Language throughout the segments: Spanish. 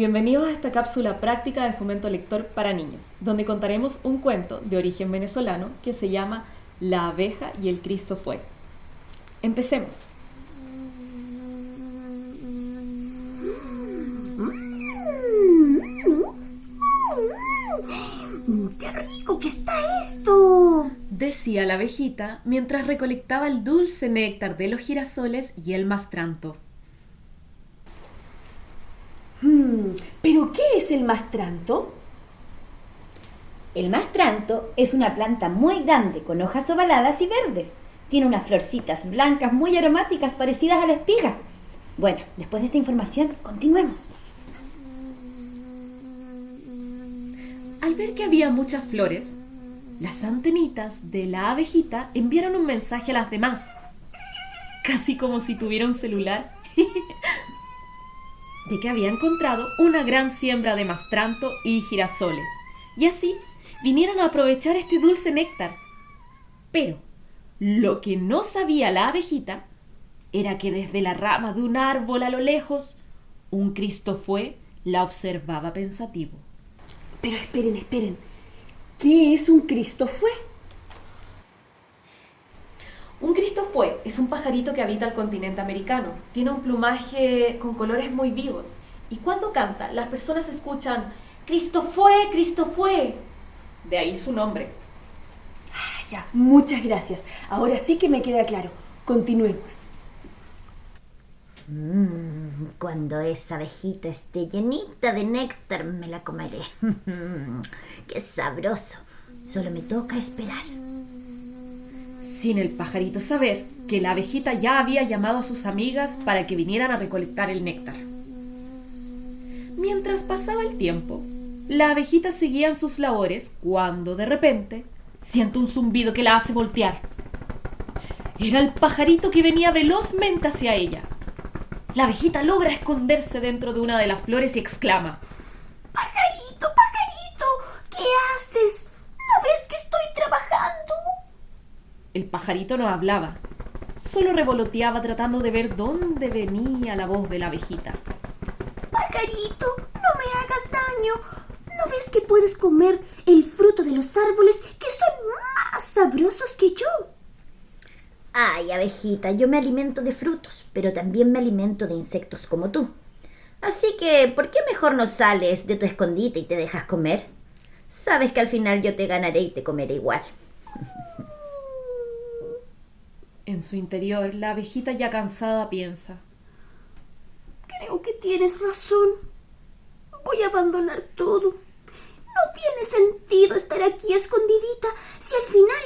Bienvenidos a esta cápsula práctica de fomento lector para niños, donde contaremos un cuento de origen venezolano que se llama La abeja y el Cristo fue. Empecemos. ¡Qué rico que está esto! Decía la abejita mientras recolectaba el dulce néctar de los girasoles y el mastranto. Hmm, ¿Pero qué es el mastranto? El mastranto es una planta muy grande con hojas ovaladas y verdes. Tiene unas florcitas blancas muy aromáticas parecidas a la espiga. Bueno, después de esta información, continuemos. Al ver que había muchas flores, las antenitas de la abejita enviaron un mensaje a las demás, casi como si tuviera un celular, de que había encontrado una gran siembra de mastranto y girasoles, y así vinieron a aprovechar este dulce néctar. Pero lo que no sabía la abejita era que desde la rama de un árbol a lo lejos, un Cristo fue la observaba pensativo. Pero esperen, esperen. ¿Qué es un Cristo fue? Fue es un pajarito que habita el continente americano. Tiene un plumaje con colores muy vivos. Y cuando canta, las personas escuchan Cristo fue, Cristo fue. De ahí su nombre. Ah, ya, muchas gracias. Ahora sí que me queda claro. Continuemos. Mm, cuando esa abejita esté llenita de néctar, me la comeré. ¡Qué sabroso! Solo me toca esperar. Sin el pajarito saber que la abejita ya había llamado a sus amigas para que vinieran a recolectar el néctar. Mientras pasaba el tiempo, la abejita seguía en sus labores cuando de repente siente un zumbido que la hace voltear. Era el pajarito que venía velozmente hacia ella. La abejita logra esconderse dentro de una de las flores y exclama: Pajarito, pajarito, ¿qué haces? ¿No ves que estoy trabajando? El pajarito no hablaba, solo revoloteaba tratando de ver dónde venía la voz de la abejita. Pajarito, no me hagas daño. ¿No ves que puedes comer el fruto de los árboles que son más sabrosos que yo? Ay, abejita, yo me alimento de frutos, pero también me alimento de insectos como tú. Así que, ¿por qué mejor no sales de tu escondite y te dejas comer? Sabes que al final yo te ganaré y te comeré igual. En su interior, la abejita ya cansada piensa. Creo que tienes razón. Voy a abandonar todo. No tiene sentido estar aquí escondidita si al final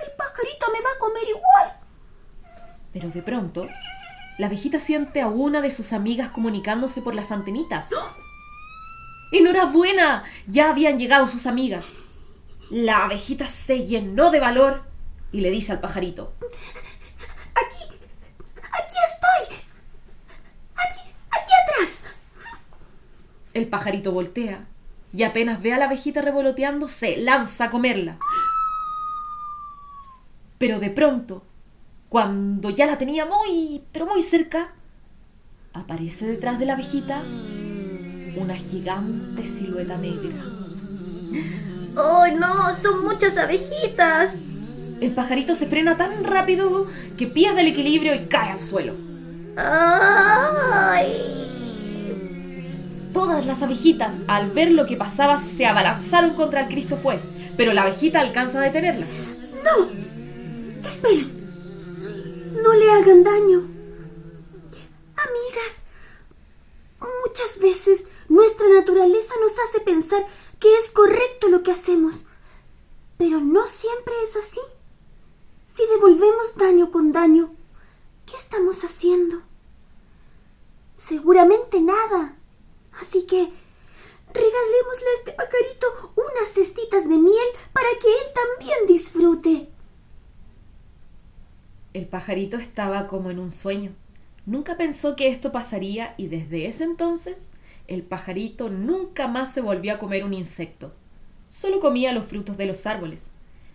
el pajarito me va a comer igual. Pero de pronto, la abejita siente a una de sus amigas comunicándose por las antenitas. ¡Enhorabuena! Ya habían llegado sus amigas. La abejita se llenó de valor y le dice al pajarito. Aquí, aquí estoy. Aquí, aquí atrás. El pajarito voltea y apenas ve a la abejita revoloteando, se lanza a comerla. Pero de pronto, cuando ya la tenía muy, pero muy cerca, aparece detrás de la abejita una gigante silueta negra. ¡Oh, no! ¡Son muchas abejitas! El pajarito se frena tan rápido que pierde el equilibrio y cae al suelo. ¡Ay! Todas las abejitas, al ver lo que pasaba, se abalanzaron contra el Cristo fue, pero la abejita alcanza a detenerlas. ¡No! Esperen. No le hagan daño. Amigas, muchas veces nuestra naturaleza nos hace pensar que es correcto lo que hacemos, pero no siempre es así. Si devolvemos daño con daño, ¿qué estamos haciendo? Seguramente nada. Así que regalémosle a este pajarito unas cestitas de miel para que él también disfrute. El pajarito estaba como en un sueño. Nunca pensó que esto pasaría y desde ese entonces el pajarito nunca más se volvió a comer un insecto. Solo comía los frutos de los árboles,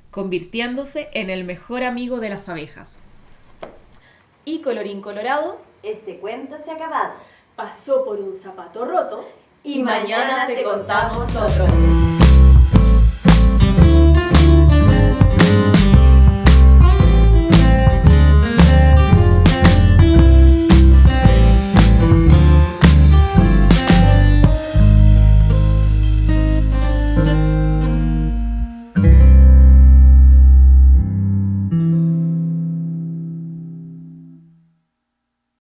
convirtiéndose en el mejor amigo de las abejas. Y colorín colorado, Este cuento se ha acabado. Pasó por un zapato roto y mañana te contamos otro.